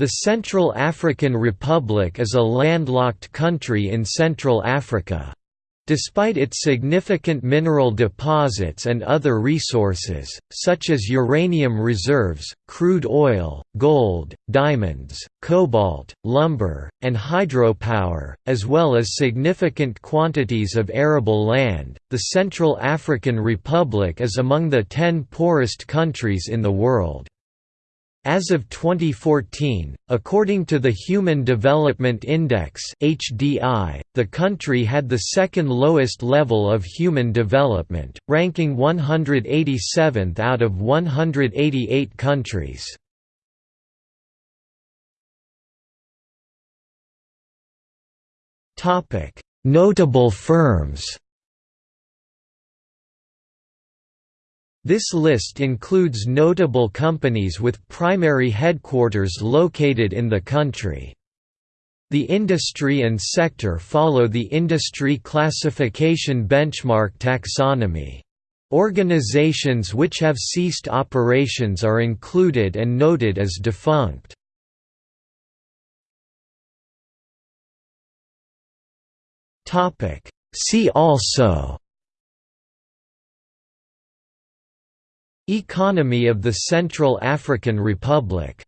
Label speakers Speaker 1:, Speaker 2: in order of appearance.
Speaker 1: The Central African Republic is a landlocked country in Central Africa. Despite its significant mineral deposits and other resources, such as uranium reserves, crude oil, gold, diamonds, cobalt, lumber, and hydropower, as well as significant quantities of arable land, the Central African Republic is among the ten poorest countries in the world. As of 2014, according to the Human Development Index (HDI), the country had the second lowest level of human development, ranking 187th out of 188 countries. Topic: Notable firms. This list includes notable companies with primary headquarters located in the country. The industry and sector follow the Industry Classification Benchmark taxonomy. Organizations which have ceased operations are included and noted as defunct. See also Economy of the Central African Republic